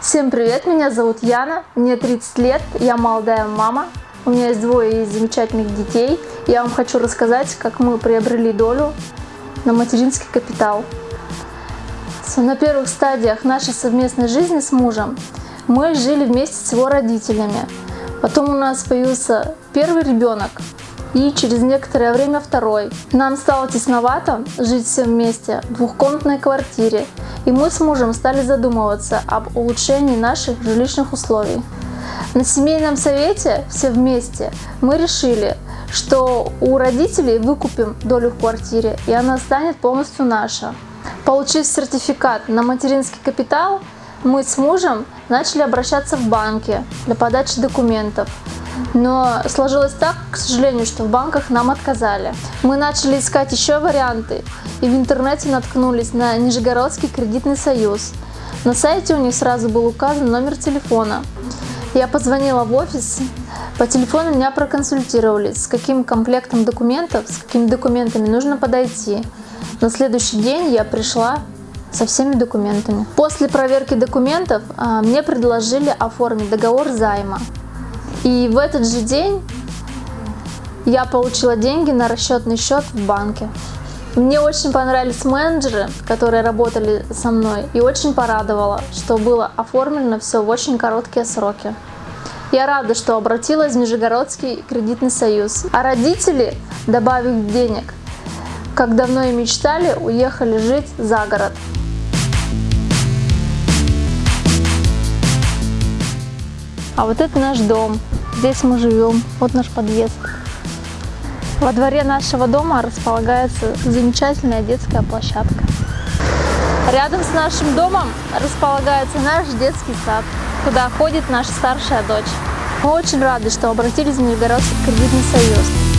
Всем привет, меня зовут Яна, мне 30 лет, я молодая мама, у меня есть двое замечательных детей. Я вам хочу рассказать, как мы приобрели долю на материнский капитал. На первых стадиях нашей совместной жизни с мужем мы жили вместе с его родителями. Потом у нас появился первый ребенок и через некоторое время второй. Нам стало тесновато жить все вместе в двухкомнатной квартире, и мы с мужем стали задумываться об улучшении наших жилищных условий. На семейном совете все вместе мы решили, что у родителей выкупим долю в квартире, и она станет полностью наша. Получив сертификат на материнский капитал, мы с мужем начали обращаться в банки для подачи документов. Но сложилось так, к сожалению, что в банках нам отказали. Мы начали искать еще варианты и в интернете наткнулись на Нижегородский кредитный союз. На сайте у них сразу был указан номер телефона. Я позвонила в офис, по телефону меня проконсультировались, с каким комплектом документов, с какими документами нужно подойти. На следующий день я пришла со всеми документами. После проверки документов а, мне предложили оформить договор займа. И в этот же день я получила деньги на расчетный счет в банке. Мне очень понравились менеджеры, которые работали со мной, и очень порадовало, что было оформлено все в очень короткие сроки. Я рада, что обратилась в Нижегородский кредитный союз. А родители, добавив денег, как давно и мечтали, уехали жить за город. А вот это наш дом. Здесь мы живем. Вот наш подъезд. Во дворе нашего дома располагается замечательная детская площадка. Рядом с нашим домом располагается наш детский сад, куда ходит наша старшая дочь. Мы очень рады, что обратились в Нижегородский кредитный союз.